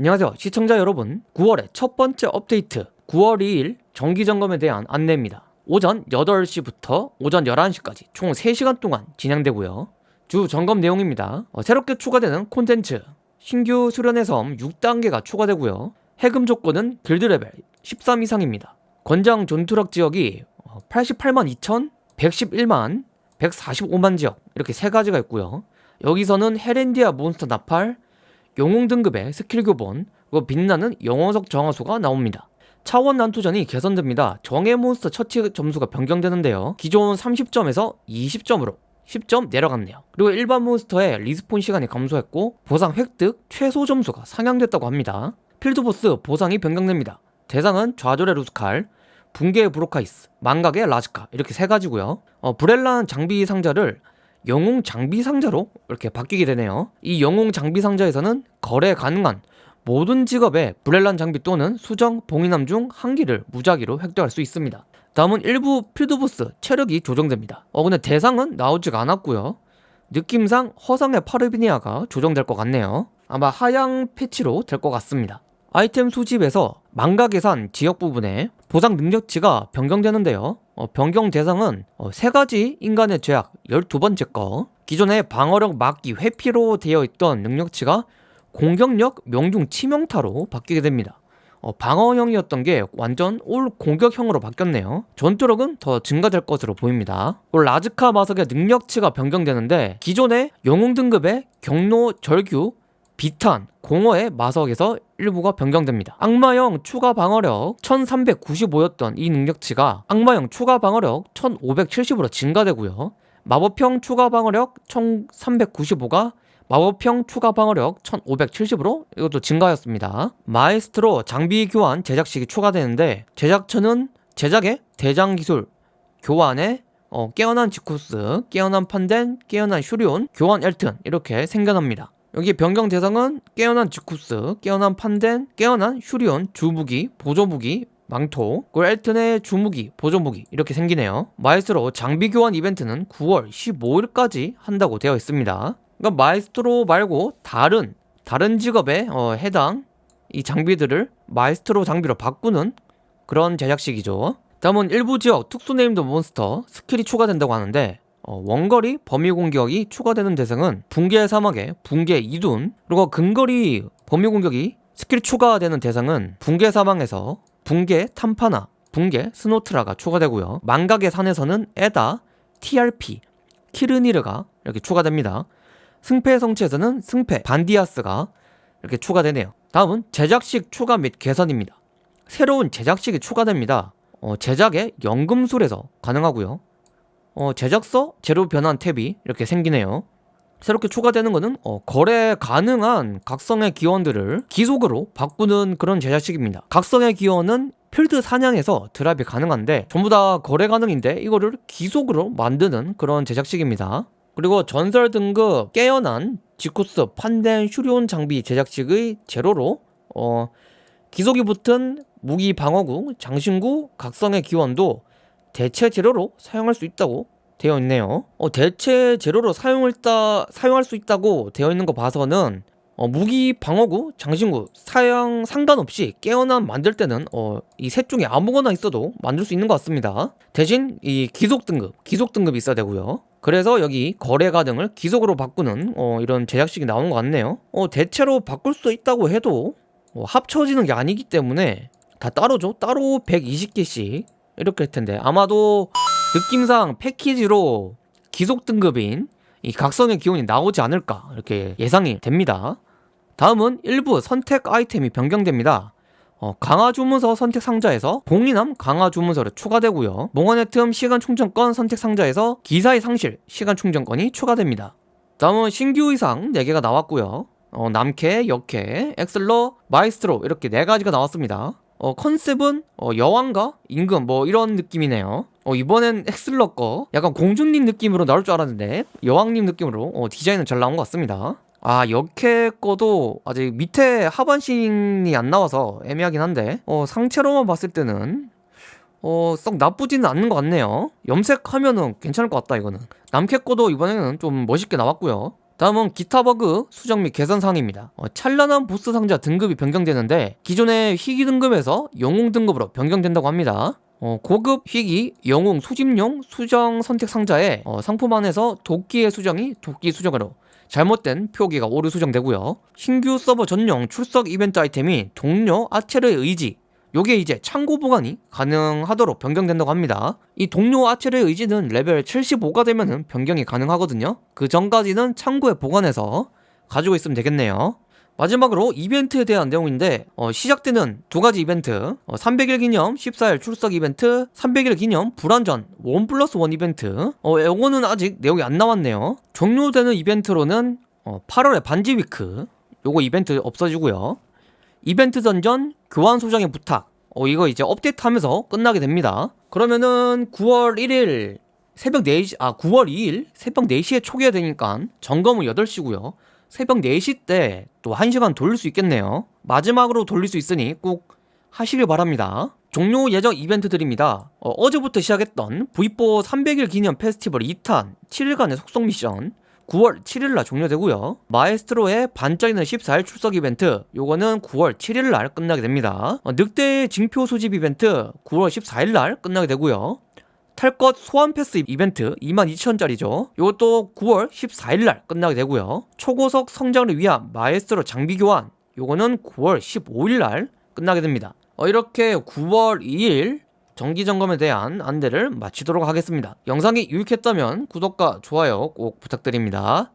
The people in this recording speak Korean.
안녕하세요. 시청자 여러분 9월의 첫 번째 업데이트 9월 2일 정기점검에 대한 안내입니다. 오전 8시부터 오전 11시까지 총 3시간 동안 진행되고요. 주 점검 내용입니다. 어, 새롭게 추가되는 콘텐츠 신규 수련의 섬 6단계가 추가되고요. 해금 조건은 길드 레벨 13 이상입니다. 권장 전투력 지역이 88만 2천 111만 145만 지역 이렇게 세 가지가 있고요. 여기서는 헤렌디아 몬스터 나팔 영웅 등급의 스킬 교본 그리고 빛나는 영어석 정화수가 나옵니다. 차원 난투전이 개선됩니다. 정예 몬스터 처치 점수가 변경되는데요. 기존 30점에서 20점으로 10점 내려갔네요. 그리고 일반 몬스터의 respawn 시간이 감소했고 보상 획득 최소 점수가 상향됐다고 합니다. 필드보스 보상이 변경됩니다. 대상은 좌절의 루스칼 붕괴의 브로카이스 망각의 라즈카 이렇게 세 가지고요. 어, 브렐란 장비 상자를 영웅 장비 상자로 이렇게 바뀌게 되네요. 이 영웅 장비 상자에서는 거래 가능한 모든 직업의 브렐란 장비 또는 수정, 봉인함 중 한 개를 무작위로 획득할 수 있습니다. 다음은 일부 필드보스 체력이 조정됩니다. 어 근데 대상은 나오지가 않았고요. 느낌상 허상의 파르비니아가 조정될 것 같네요. 아마 하향 패치로 될 것 같습니다. 아이템 수집에서 망가 계산 지역 부분에 보상 능력치가 변경되는데요. 어, 변경 대상은 어, 세 가지 인간의 죄악 12번째 거. 기존의 방어력 막기 회피로 되어 있던 능력치가 공격력 명중 치명타로 바뀌게 됩니다. 어, 방어형이었던 게 완전 올 공격형으로 바뀌었네요. 전투력은 더 증가될 것으로 보입니다. 라즈카 마석의 능력치가 변경되는데 기존의 영웅 등급의 경로 절규 비탄, 공허의 마석에서 일부가 변경됩니다. 악마형 추가 방어력 1395였던 이 능력치가 악마형 추가 방어력 1570으로 증가되고요. 마법형 추가 방어력 1395가 마법형 추가 방어력 1570으로 이것도 증가하였습니다. 마에스트로 장비 교환 제작식이 추가되는데 제작처는 제작의 대장 기술 교환에 어, 깨어난 지쿠스, 깨어난 판덴, 깨어난 슈리온, 교환 엘튼 이렇게 생겨납니다. 여기 변경 대상은 깨어난 지쿠스, 깨어난 판덴, 깨어난 슈리온, 주무기, 보조무기, 망토, 그리고 엘튼의 주무기, 보조무기 이렇게 생기네요. 마이스트로 장비 교환 이벤트는 9월 15일까지 한다고 되어 있습니다. 그러니까 마이스트로 말고 다른 다른 직업에 어, 해당 이 장비들을 마이스트로 장비로 바꾸는 그런 제작식이죠. 다음은 일부 지역 특수 named 몬스터 스킬이 추가된다고 하는데 어, 원거리 범위 공격이 추가되는 대상은 붕괴 사막의 붕괴 이둔 그리고 근거리 범위 공격이 스킬 추가되는 대상은 붕괴 사막에서 붕괴 탐파나 붕괴 스노트라가 추가되고요. 망각의 산에서는 에다 TRP 키르니르가 이렇게 추가됩니다. 승패 성취에서는 승패 반디아스가 이렇게 추가되네요. 다음은 제작식 추가 및 개선입니다. 새로운 제작식이 추가됩니다. 어, 제작의 연금술에서 가능하고요 어, 제작서? 제로 변환 탭이 이렇게 생기네요. 새롭게 추가되는 것은 어, 거래 가능한 각성의 기원들을 기속으로 바꾸는 그런 제작식입니다. 각성의 기원은 필드 사냥에서 드랍이 가능한데 전부 다 거래 가능인데 이거를 기속으로 만드는 그런 제작식입니다. 그리고 전설 등급 깨어난 지쿠스 판덴 슈리온 장비 제작식의 제로로 어, 기속이 붙은 무기 방어구, 장신구, 각성의 기원도 대체 재료로 사용할 수 있다고 되어 있네요. 어, 대체 재료로 사용을 따, 사용할 수 있다고 되어 있는 거 봐서는 어, 무기 방어구, 장신구 사용 상관없이 깨어난 만들 때는 어, 이 셋 중에 아무거나 있어도 만들 수 있는 것 같습니다. 대신 이 기속 등급, 기속 등급이 있어야 되고요. 그래서 여기 거래 가능을 기속으로 바꾸는 어, 이런 제작식이 나온 것 같네요. 어, 대체로 바꿀 수 있다고 해도 어, 합쳐지는 게 아니기 때문에 다 따로죠. 따로 120개씩 이렇게 할 텐데. 아마도 느낌상 패키지로 기속 등급인 이 각성의 기온이 나오지 않을까 이렇게 예상이 됩니다. 다음은 일부 선택 아이템이 변경됩니다. 어, 강화 주문서 선택 상자에서 봉인함 강화 주문서를 추가되고요. 몽환의 틈 시간 충전권 선택 상자에서 기사의 상실 시간 충전권이 추가됩니다. 다음은 신규 의상 4개가 나왔고요. 어, 남캐, 여캐, 엑슬러, 마이스트로 이렇게 4가지가 나왔습니다 어, 컨셉은 어, 여왕과 임금? 뭐 이런 느낌이네요. 어, 이번엔 엑슬러 거? 약간 공주님 느낌으로 나올 줄 알았는데 여왕님 느낌으로 어, 디자인은 잘 나온 것 같습니다. 아 여캐 거도 아직 밑에 하반신이 안 나와서 애매하긴 한데 어, 상체로만 봤을 때는 어, 썩 나쁘지는 않는 것 같네요. 염색하면은 괜찮을 것 같다 이거는. 남캐 거도 이번에는 좀 멋있게 나왔고요 다음은 기타 버그 수정 및 개선 사항입니다. 어, 찬란한 보스 상자 등급이 변경되는데 기존의 희귀 등급에서 영웅 등급으로 변경된다고 합니다. 어, 고급 희귀 영웅 수집용 수정 선택 상자에 어, 상품 안에서 도끼의 수정이 도끼 수정으로 잘못된 표기가 오류 수정되고요. 신규 서버 전용 출석 이벤트 아이템이 동료 아체르의 의지 요게 이제 창고 보관이 가능하도록 변경된다고 합니다. 이 동료 아체르의 의지는 레벨 75가 되면은 변경이 가능하거든요. 그 전까지는 창고에 보관해서 가지고 있으면 되겠네요. 마지막으로 이벤트에 대한 내용인데 어, 시작되는 두 가지 이벤트 어, 300일 기념 14일 출석 이벤트 300일 기념 불안전 원 플러스 원 이벤트 어, 요거는 아직 내용이 안 나왔네요 종료되는 이벤트로는 어, 8월에 반지 위크 요거 이벤트 없어지고요 이벤트 전전 교환 소정의 부탁 어, 이거 이제 업데이트하면서 끝나게 됩니다 그러면은 9월 1일 새벽 4시 아 9월 2일 새벽 4시에 초기화 되니까 점검은 8시고요 새벽 4시 때 또 1시간 돌릴 수 있겠네요. 마지막으로 돌릴 수 있으니 꼭 하시길 바랍니다. 종료 예정 이벤트들입니다. 어, 제부터 시작했던 V4 300일 기념 페스티벌 2탄 7일간의 속성 미션 9월 7일날 종료되고요. 마에스트로의 반짝이는 14일 출석 이벤트 요거는 9월 7일날 끝나게 됩니다. 어, 늑대의 징표 소집 이벤트 9월 14일날 끝나게 되고요. 탈것 소환 패스 이벤트 22,000원짜리죠. 이것도 9월 14일날 끝나게 되고요. 초고속 성장을 위한 마에스트로 장비 교환 요거는 9월 15일날 끝나게 됩니다. 어, 이렇게 9월 2일 정기 점검에 대한 안내를 마치도록 하겠습니다. 영상이 유익했다면 구독과 좋아요 꼭 부탁드립니다.